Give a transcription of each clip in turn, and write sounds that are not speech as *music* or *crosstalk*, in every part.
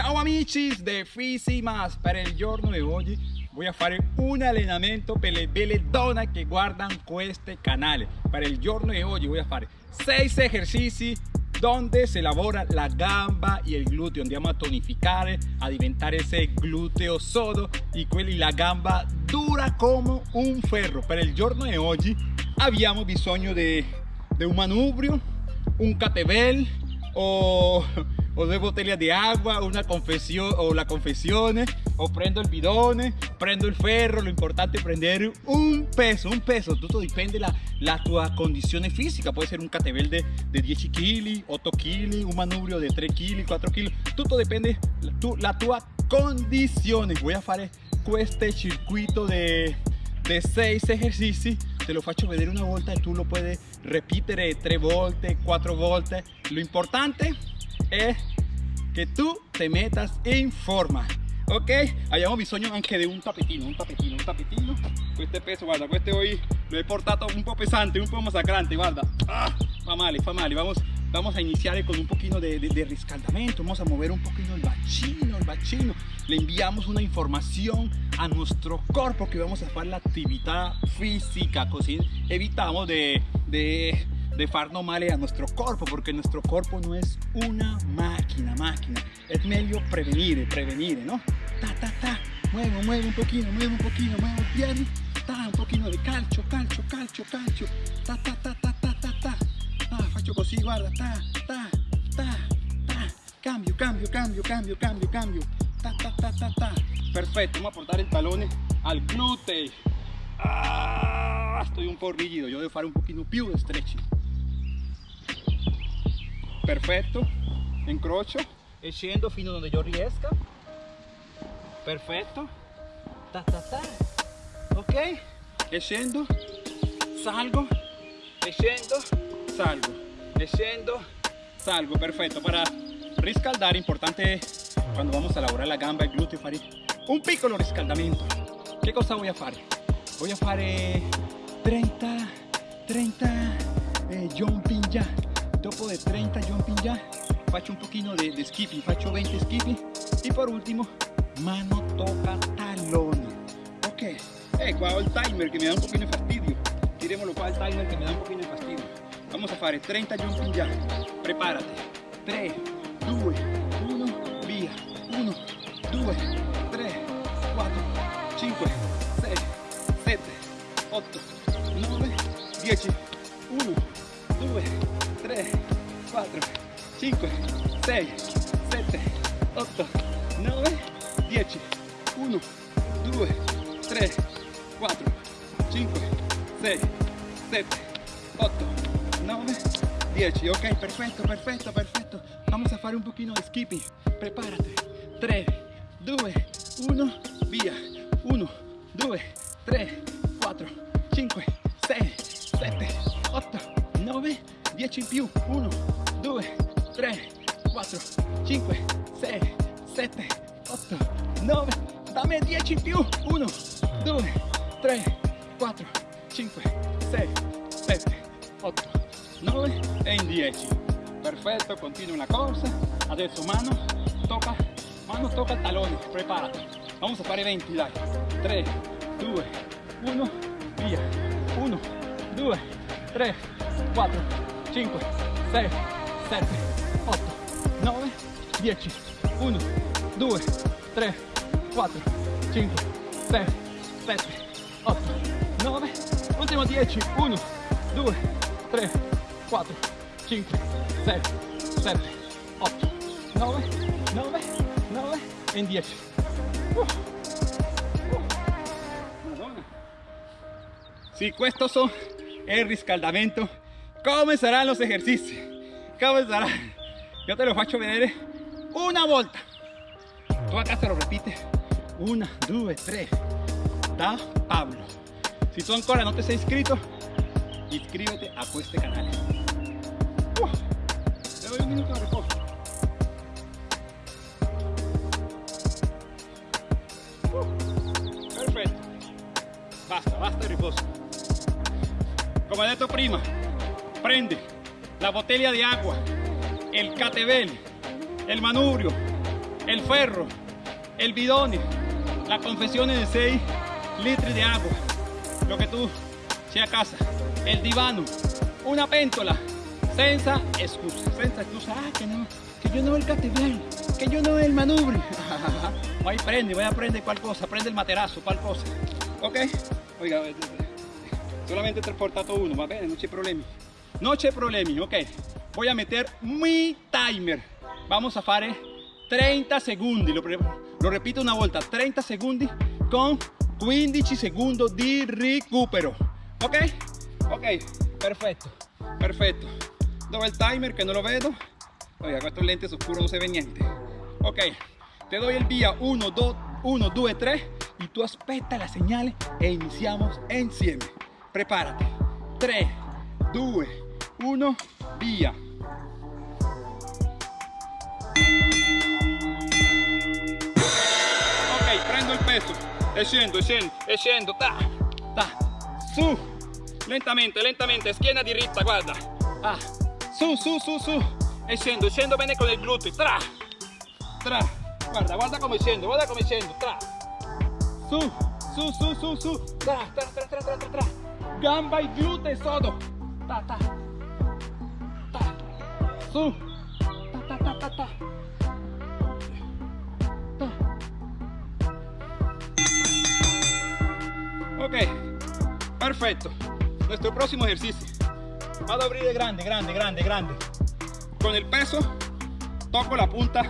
Ciao amici de Fisi Mas, per il giorno di oggi voy a fare un allenamento per le belle donne che guardano questo canale. Per il giorno di oggi voy a fare 6 esercizi donde se lavora la gamba y el glúteo. Andiamo a tonificare a diventare ese glúteo sodo y la gamba dura como un ferro. Per il giorno di oggi abbiamo bisogno di un manubrio un catebel o o dos botellas de agua, una confesión o la confesión, o prendo el bidón, prendo el ferro, lo importante es prender un peso, un peso, todo depende la, la tua condición física, puede ser un catebel de, de 10 kg, 8 kg, un manubrio de 3 kg, 4 kg, todo depende la, tu, la tua condición. Voy a hacer este circuito de, de 6 ejercicios te lo faccio vedere una volta y tú lo puedes repetir 3 volte, 4 volte. Lo importante es que tú te metas en forma ok abbiamo bisogno anche de un tapetino un tapetino un tapetino. Este peso guarda este hoy lo he portado un poco pesante un poco masacrante guarda. Ah, fa male fa male vamos vamos a iniciar con un poquito de, de, riscaldamento vamos a mover un poquito el bacino el bacino le enviamos una información a nuestro cuerpo que vamos a hacer la actividad física así evitamos de, de de farnos male a nuestro cuerpo, porque nuestro cuerpo no es una máquina, máquina. Es meglio prevenir, prevenir, ¿no? Ta, ta, ta, muevo, muevo un poquito, muevo un poquito, muevo bien, ta, un poquito de calcio, calcio, calcio, calcio, ta, ta, ta, ta, ta, ta, ta, ah, faccio così, guarda, ta, ta, ta, ta, cambio, cambio, cambio, cambio, cambio, cambio, ta, ta, ta, ta, ta, perfetto, vamos a portare il tallone al glúteo, ah, estoy un po' rigido, yo devo fare un pochino più stretching perfetto incrocio e scendo fino donde yo riesca perfetto ta ta ta. Ok. Salgo. E salgo. E salgo. Perfetto para riscaldar importante cuando vamos a lavorare la gamba e glúteo un piccolo riscaldamento che cosa voy a fare voy a fare 30 30 eh, jumping jack dopo de 30 jumping ya. Faccio un poquito de, de skipping faccio 20 skipping. Y por último mano toca talón. Ok. Eh qua ho il timer che mi da un pochino di fastidio. Tiremoslo qua il timer che mi da un pochino di fastidio. Vamos a fare 30 jumping ya. Prepárate. 3 2 1 via 1 2 3 4 5 6 7 8 9 10 1 2 3, 4, 5, 6, 7, 8, 9, 10, 1, 2, 3, 4, 5, 6, 7, 8, 9, 10. Ok, perfecto, perfecto, perfecto. Vamos a fare un poquito de skipping. Prepárate. 3, 2, 1, via. 1, 2, 3, 4, 5, 6, 7, 8, 9, 10 in più 1 2 3 4 5 6 7 8 9 dammi 10 in più 1 2 3 4 5 6 7 8 9 e in 10 perfetto continua la corsa adesso mano tocca mano tocca il preparati vamos a fare 20 dai 3 2 1 via 1 2 3 4 5, 6, 7, 8, 9, 10, 1, 2, 3, 4, 5, 6, 7, 8, 9, ultimo 10, 1, 2, 3, 4, 5, 6, 7, 8, 9, 9, 9 e in 10. Uh. Uh. Madonna. Sì, questo è il riscaldamento ¿Cómo serán los ejercicios? ¿Cómo serán? Yo te lo faccio vedere una volta. Tú acá te lo repites. Una, dos, tres. Da Pablo. Si tú ancora no te has inscrito, inscríbete a este canal. Le doy un minuto de reposo. Perfecto. Basta, basta de reposo. Como he detto prima, prende la botella de agua, el catebel, el manubrio, el ferro, el bidón, la confesión de 6 litros de agua, lo que tú sea casa, el divano, una péntola, senza excusa, senza excusa, ah, que, no, que yo no el catedral, que yo no el manubrio. *laughs* Ahí prende, voy a aprender cuál cosa, prende el materazo, cuál cosa. Ok, oiga, solamente transportato uno, va bene, no hay problema. No hay problema, ok. Voy a meter mi timer. Vamos a fare 30 segundos, lo, lo repito una volta, 30 segundos con 15 segundos di recupero. Ok? Ok, perfecto, perfecto. Dove el timer que no lo vedo? Oiga, con estos lentes oscuros no se ve niente. Ok, te doy el vía 1, 2, 1, 2, 3 y tú aspetta la señal e iniciamos insieme. Prepárate. 3, 2, 1, vía. Ok, prendo il peso. E scendo, scendo, e scendo, ta, ta, su, lentamente, lentamente, schiena diritta, guarda, ah, su, su, su, su, e scendo, scendo bene con il gluteo, tra, tra, guarda, guarda come scendo, guarda come scendo, tra, su, su, su, su, su, tra, tra, tra, tra, tra, tra, tra, gamba e gluteo sodo, ta, ta, su, ta, ta, ta, ta, ta. Ok, perfecto. Nuestro próximo ejercicio. Vado a abrir de grande, grande, grande, grande. Con el peso, toco la punta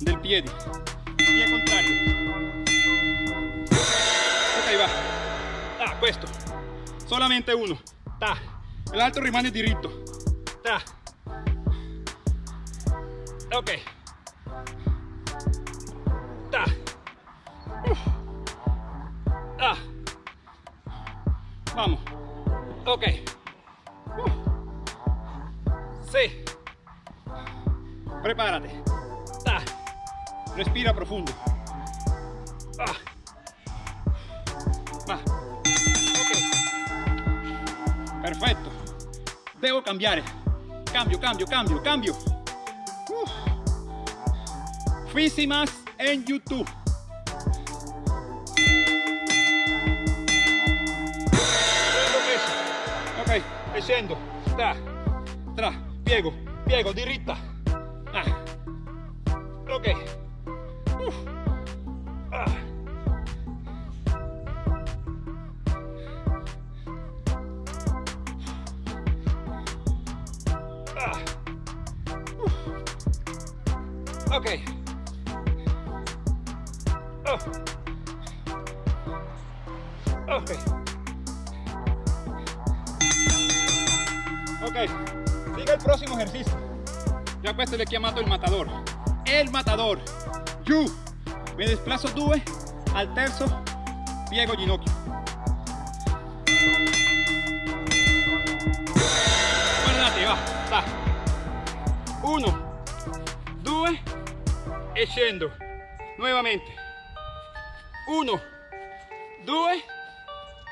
del pie. Pie contrario. Ok, va. Questo. Solamente uno. Ta. L'altro rimane diritto. Ta. Ok. Ta. Ah. Vamos. Ok. Sí. Prepárate. Ah. Respira profundo. Ah. Va. Perfecto. Debo cambiar. Cambio, cambio, cambio, cambio. Físimas en YouTube. ok scendo tra tra piego piego diritta ah. ok Uff. Ah. Ah. Uff. ok. Ok. Ok. Siga el próximo ejercicio. Ya apuesto aquí a mato el matador. El matador. You. Me desplazo due eh, al terzo. Piego ginocchio. Guardate, va. Va. Uno. Due. E. Nuevamente. 1 2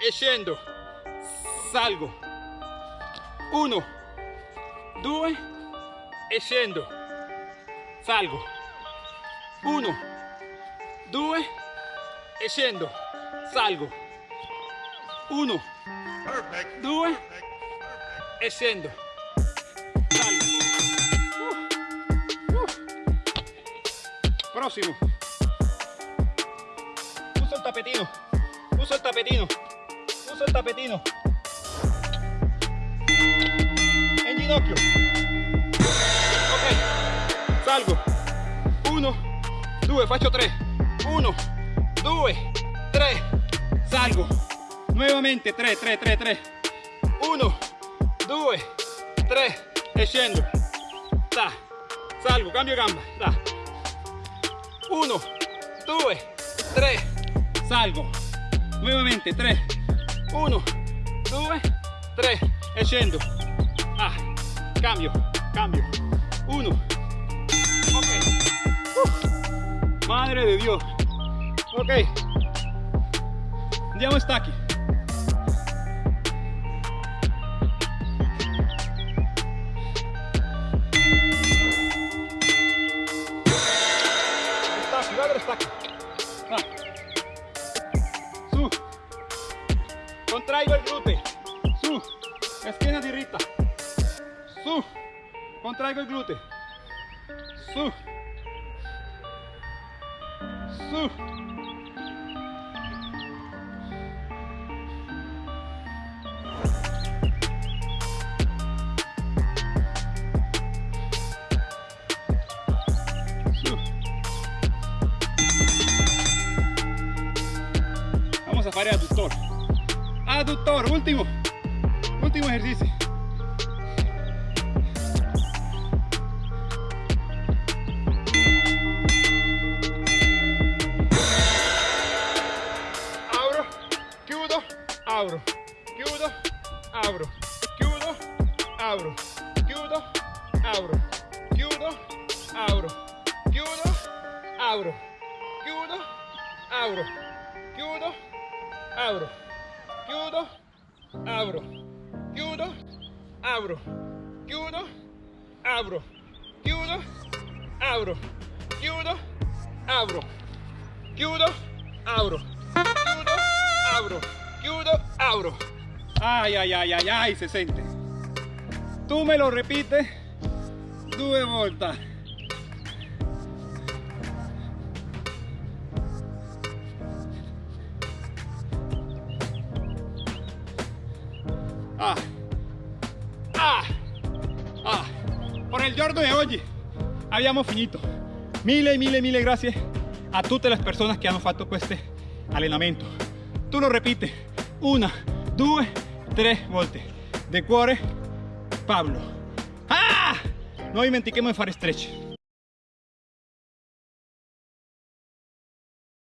e salgo. 1 2 e salgo. 1 2 e salgo. 1 2 e salgo. Uh, uso el tapetino. Uso el tapetino. Uso el tapetino. En ginocchio. Ok. Salgo. 1 2 faccio 3 1 2 3 salgo. Nuovamente 3 3 3 3 1 2 3 e scendo da salgo. Cambio gamba. Da 1 2 3 salgo. Nuovamente 3 1 2 3 e scendo ah, cambio cambio. 1 ok. Uh, madre de dios. Ok. Andiamo a stacchi driver glute. Su. Esquina dirita. Su. Contraigo el glute. Su. Su. Vamos a fare adduttore Adductor, último. Último ejercicio. Abro, chiudo, abro, chiudo, abro, chiudo, abro, chiudo, abro, chiudo, abro, chiudo, abro, chiudo, abro, chiudo, abro, abro, chiudo, abro, chiudo, abro, chiudo, abro, chiudo, abro, chiudo, abro, chiudo, abro, chiudo, abro. Ay, ay, ay, ay, ay, se sente. Tú me lo repites. Due volte. Por il giorno di oggi abbiamo finito. Mille, mille, mille grazie a tutte le persone che hanno fatto questo allenamento. Tu lo ripeti una, due, tre volte. De cuore, Pablo. Ah! Non dimentichiamo di fare stretch.